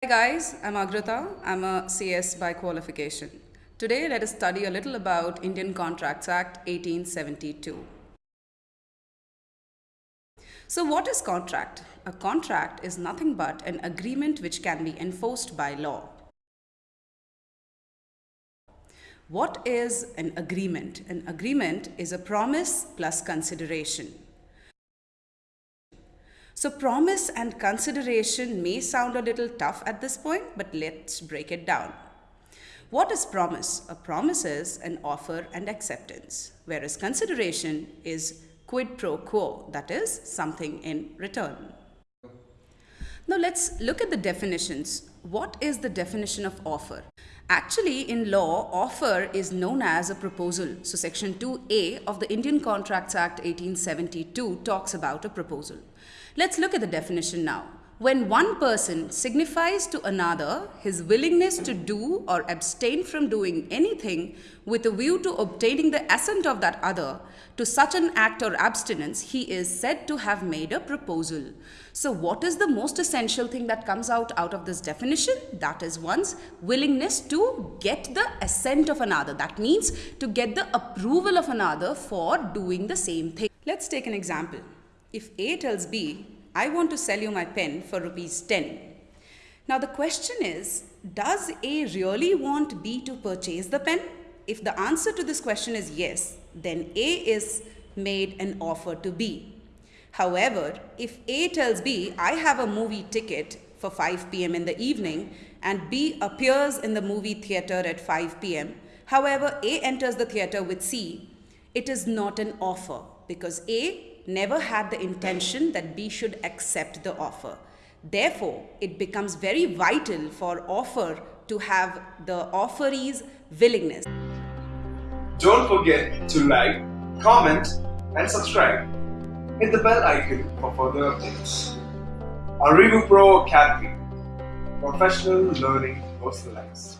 Hi guys, I'm Agrata. I'm a CS by qualification. Today let us study a little about Indian Contracts Act 1872. So what is contract? A contract is nothing but an agreement which can be enforced by law. What is an agreement? An agreement is a promise plus consideration. So promise and consideration may sound a little tough at this point, but let's break it down. What is promise? A promise is an offer and acceptance, whereas consideration is quid pro quo, that is something in return. Now let's look at the definitions. What is the definition of offer? Actually, in law, offer is known as a proposal. So section 2A of the Indian Contracts Act 1872 talks about a proposal. Let's look at the definition now. When one person signifies to another his willingness to do or abstain from doing anything with a view to obtaining the assent of that other to such an act or abstinence, he is said to have made a proposal. So what is the most essential thing that comes out out of this definition? That is one's willingness to get the assent of another. That means to get the approval of another for doing the same thing. Let's take an example. If A tells B, I want to sell you my pen for rupees 10. Now the question is, does A really want B to purchase the pen? If the answer to this question is yes, then A is made an offer to B. However, if A tells B, I have a movie ticket for 5 p.m. in the evening and B appears in the movie theater at 5 p.m., however, A enters the theater with C, it is not an offer because A never had the intention that B should accept the offer. Therefore, it becomes very vital for offer to have the offeree's willingness. Don't forget to like, comment and subscribe. Hit the bell icon for further updates. Arivu Pro Academy. Professional learning personalized.